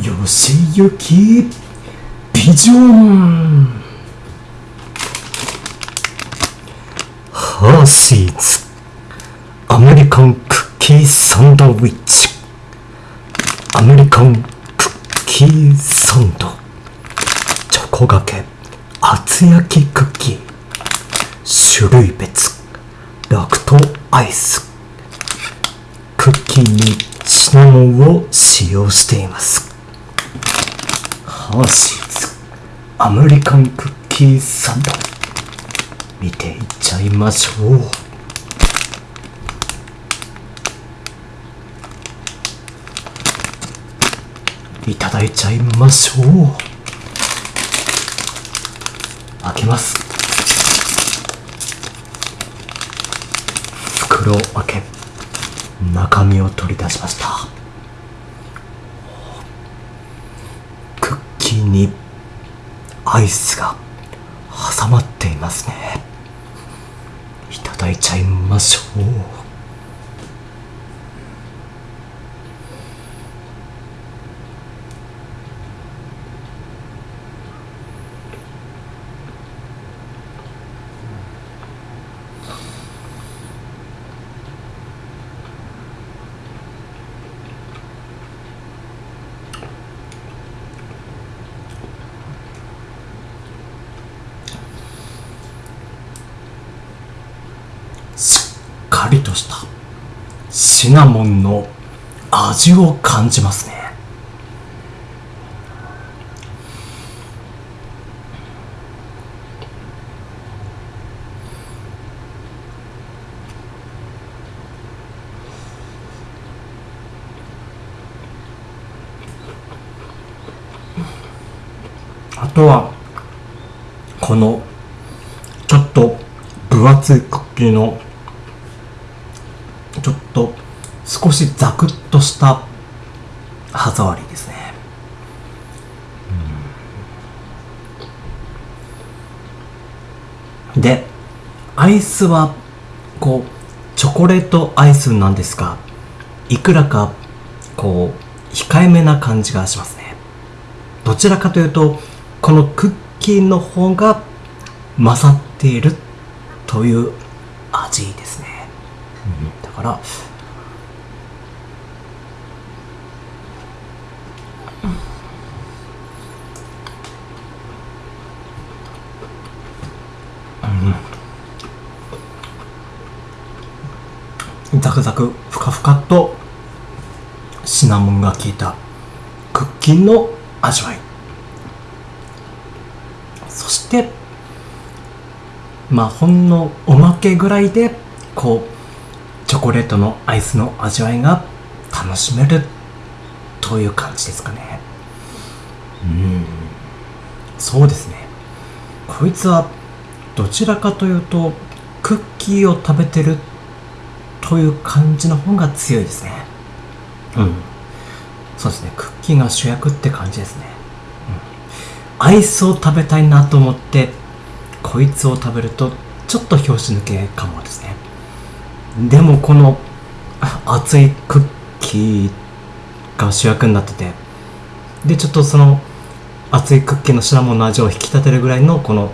吉行ビジョンハーシーズアメリカンクッキーサンドウィッチ。アメリカンクッキーサンド。チョコがけ厚焼きクッキー。種類別。ラクトアイス。クッキーにシナモンを使用しています。ーシーズアメリカンクッキーサンド見ていっちゃいましょう。いただいちゃいましょう。開けます。袋を開け中身を取り出しましたクッキーにアイスが挟まっていますね。いただいちゃいましょう。しっかりとした。シナモンの味を感じますね。あとはこのちょっと分厚いクッキーのちょっと少しザクッとした歯触りですね。でアイスはこうチョコレートアイスなんですがいくらかこう控えめな感じがしますね。どちらかというとこのクッキーの方が勝っているという味ですね、だから。うん。ザクザクふかふかっとシナモンが効いたクッキーの味わい。そしてまあほんのおまけぐらいでこうチョコレートのアイスの味わいが楽しめるという感じですかね。うん。そうですね。こいつはどちらかというとクッキーを食べてるという感じの方が強いですね。うん。そうですね。クッキーが主役って感じですね、うん、アイスを食べたいなと思ってこいつを食べるとちょっと拍子抜けかもですね。でもこの熱いクッキーが主役になってて。でちょっとその熱いクッキーのシナモンの味を引き立てるぐらいのこの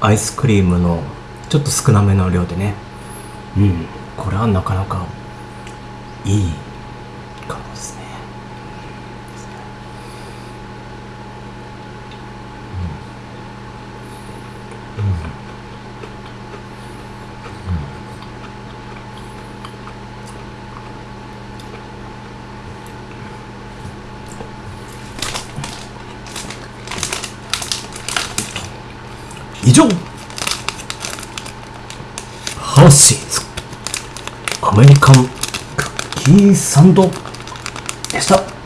アイスクリームのちょっと少なめの量でね。うん。これはなかなかいいかもですね以上。ハーシーズアメリカンクッキーサンドでした。